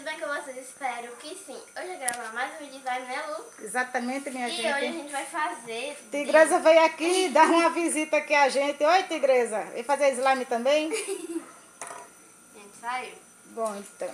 tudo bem com vocês? Espero que sim. Hoje eu gravar mais um vídeo slime, né, Lu? Exatamente, minha e gente. hoje a gente vai fazer... Tigresa veio aqui dar uma visita aqui a gente. Oi, Tigresa. Vem fazer slime também? A gente saiu. Bom, então.